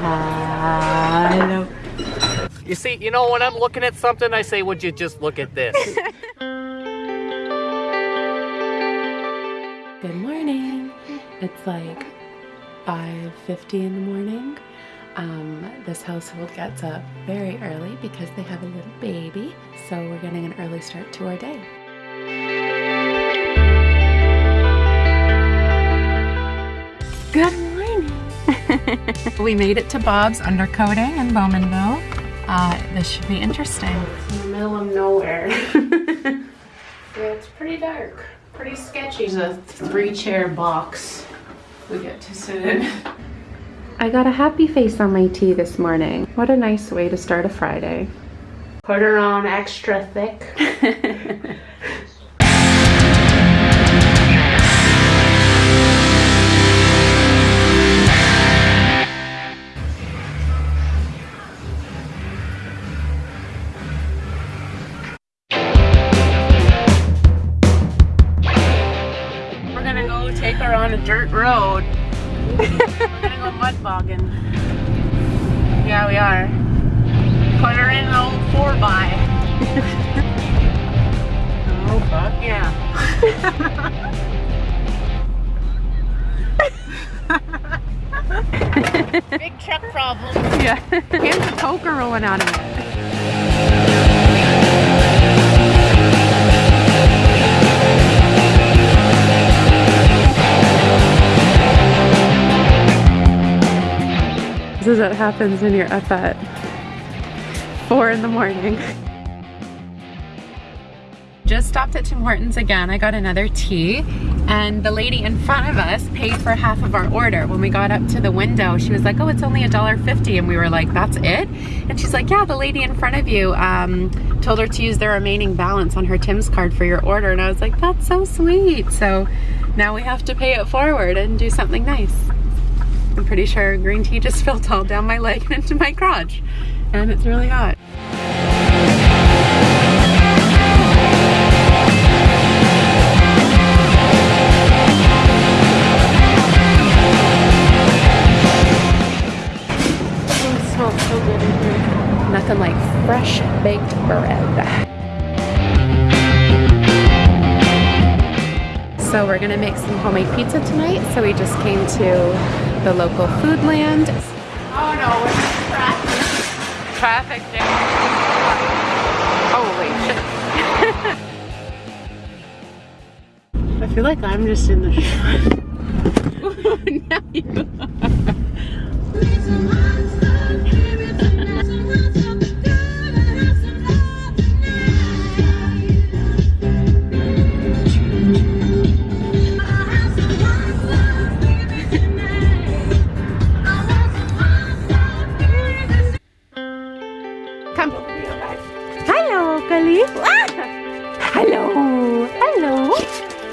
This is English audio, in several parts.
Hello. You see, you know, when I'm looking at something, I say, would you just look at this? Good morning. It's like 5.50 in the morning. Um, this household gets up very early because they have a little baby. So we're getting an early start to our day. Good morning. We made it to Bob's Undercoating in Bowmanville. Uh, this should be interesting. It's in the middle of nowhere. yeah, it's pretty dark, pretty sketchy. It's a three chair box we get to sit in. I got a happy face on my tea this morning. What a nice way to start a Friday. Put her on extra thick. on a dirt road. We're gonna go mud bogging. Yeah, we are. Put her in an old 4 by. oh, fuck yeah. Big truck problem. Yeah. Here's the poker rolling out of it. This is what happens when you're up at four in the morning. Just stopped at Tim Hortons again. I got another tea and the lady in front of us paid for half of our order. When we got up to the window, she was like, oh, it's only $1.50. And we were like, that's it? And she's like, yeah, the lady in front of you um, told her to use the remaining balance on her Tim's card for your order. And I was like, that's so sweet. So now we have to pay it forward and do something nice. I'm pretty sure green tea just spilled all down my leg and into my crotch. And it's really hot. Nothing like fresh baked bread. So we're gonna make some homemade pizza tonight. So we just came to the local Foodland. Oh no, we're in traffic. Traffic jam. Holy shit. I feel like I'm just in the now you Come. Hello, Khalif. Ah! Hello. Hello.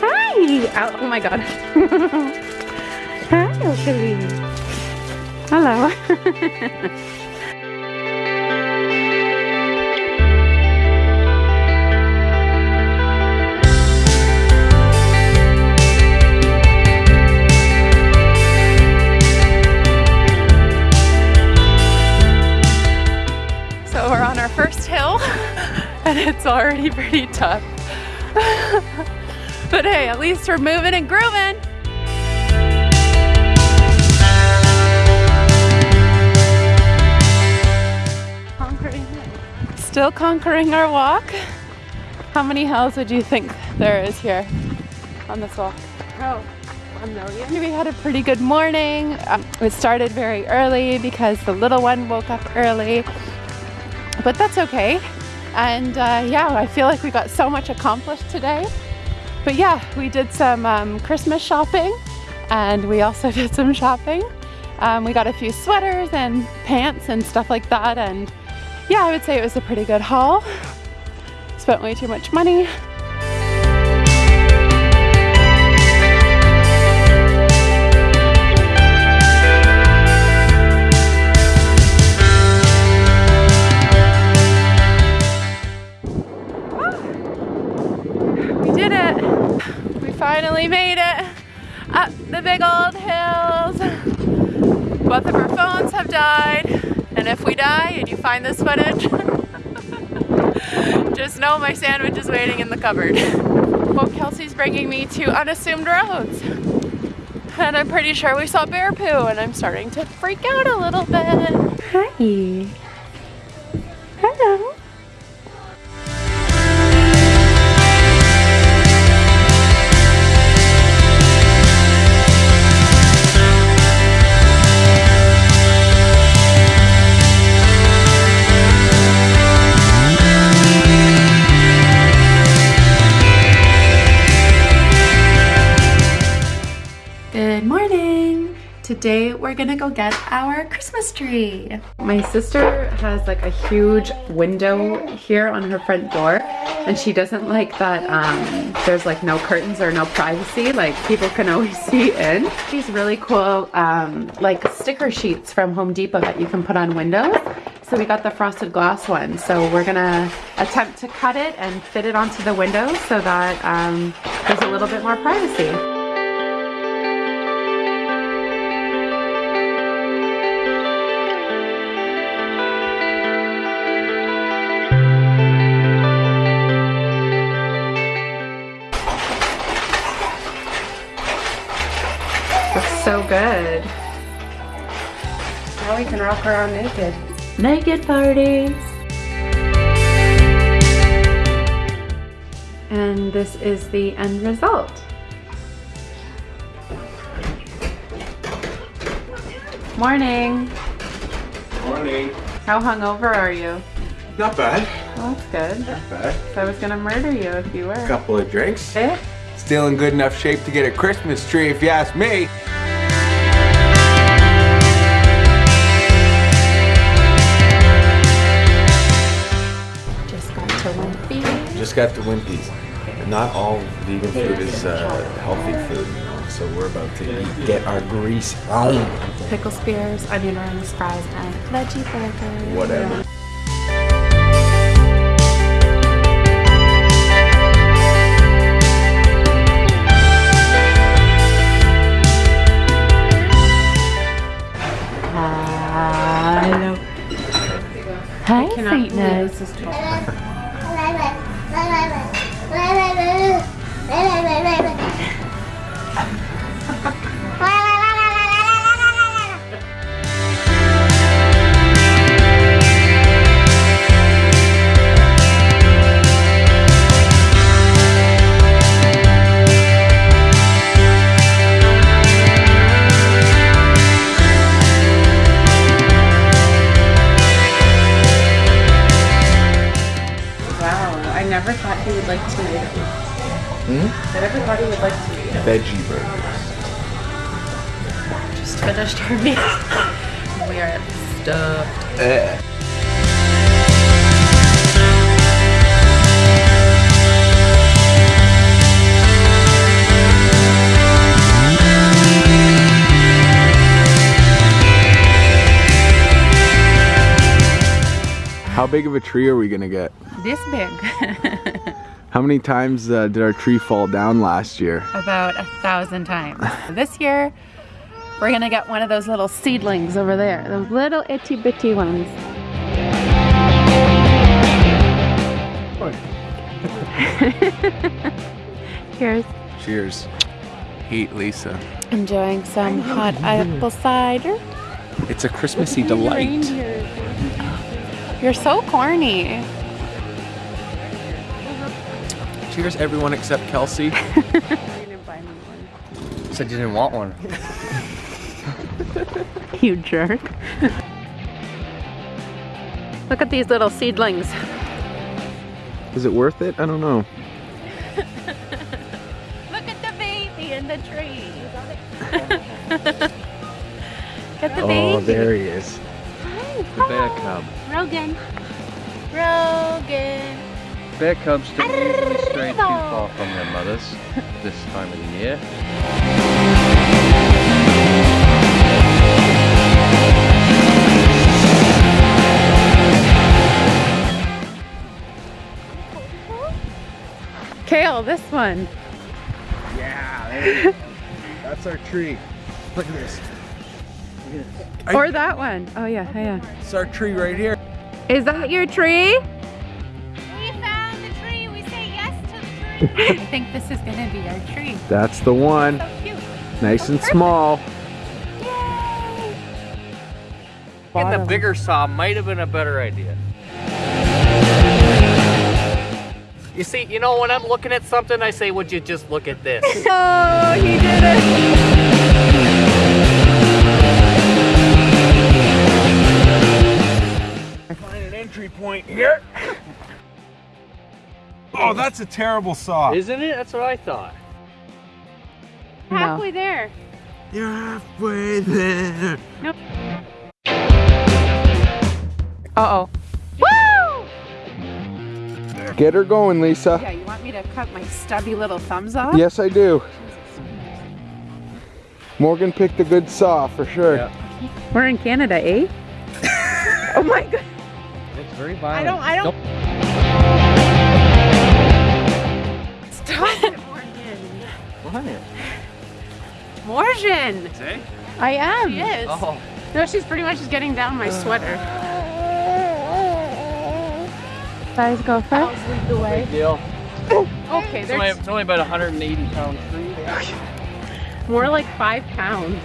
Hi. Oh, oh my god. Hello, Khalif. Hello. Already pretty tough. but hey, at least we're moving and grooving. Conquering it. Still conquering our walk. How many hills would you think there is here on this walk? Oh, a million. We had a pretty good morning. Um, it started very early because the little one woke up early but that's okay. And uh, yeah, I feel like we got so much accomplished today. But yeah, we did some um, Christmas shopping and we also did some shopping. Um, we got a few sweaters and pants and stuff like that. And yeah, I would say it was a pretty good haul. Spent way too much money. The big old hills. Both of our phones have died. And if we die and you find this footage, just know my sandwich is waiting in the cupboard. Well, Kelsey's bringing me to unassumed roads. And I'm pretty sure we saw bear poo and I'm starting to freak out a little bit. Hi. Today we're gonna go get our Christmas tree. My sister has like a huge window here on her front door and she doesn't like that um, there's like no curtains or no privacy, like people can always see in. These really cool um, like sticker sheets from Home Depot that you can put on windows. So we got the frosted glass one. So we're gonna attempt to cut it and fit it onto the window so that um, there's a little bit more privacy. We can rock around naked. Naked parties. And this is the end result. Morning. Morning. How hungover are you? Not bad. Well, that's good. Not bad. I was gonna murder you if you were. A couple of drinks. Eh? Still in good enough shape to get a Christmas tree, if you ask me. Got the Wimpy's. Not all vegan food is uh, healthy food, you know. So we're about to eat, get our grease on. Pickle spears, onion rings, fries, and veggie burger. Whatever. Wow, I never thought he would like tomatoes. I never thought he would like tomatoes. Veggie burgers. Just finished our meal. we are stuffed. Eh. How big of a tree are we gonna get? This big. How many times uh, did our tree fall down last year? About a thousand times. this year, we're gonna get one of those little seedlings over there. Those little itty bitty ones. Cheers. Cheers. Eat, Lisa. enjoying some hot apple cider. It's a Christmassy delight. You're so corny. Cheers, everyone except Kelsey. Said you didn't want one. You jerk. Look at these little seedlings. Is it worth it? I don't know. Look at the baby in the tree. Get the oh, baby. Oh, there he is. The bear cub. Rogan. Rogan. Bear cubs don't usually stray too far from their mothers this time of the year. Kale, this one. Yeah. That's our tree. Look at this. Or that one. Oh yeah, yeah. It's our tree right here. Is that your tree? I think this is gonna be our tree. That's the one. So cute. Nice and small. And the bigger saw might have been a better idea. You see, you know, when I'm looking at something, I say, would you just look at this? Oh, he did it. Find an entry point here. Oh, that's a terrible saw. Isn't it? That's what I thought. No. Halfway there. You're halfway there. Nope. Uh oh. Woo! Get her going, Lisa. Yeah, you want me to cut my stubby little thumbs off? Yes, I do. Morgan picked a good saw for sure. Yeah. We're in Canada, eh? oh my god. It's very violent. I don't. I don't. Stop it, What? Morgan. See? I am. She is. Oh. No, she's pretty much just getting down my sweater. Guys, go first. Lead the way. Big deal. Okay, It's only, there's it's only about 180 pound tree. more like five pounds.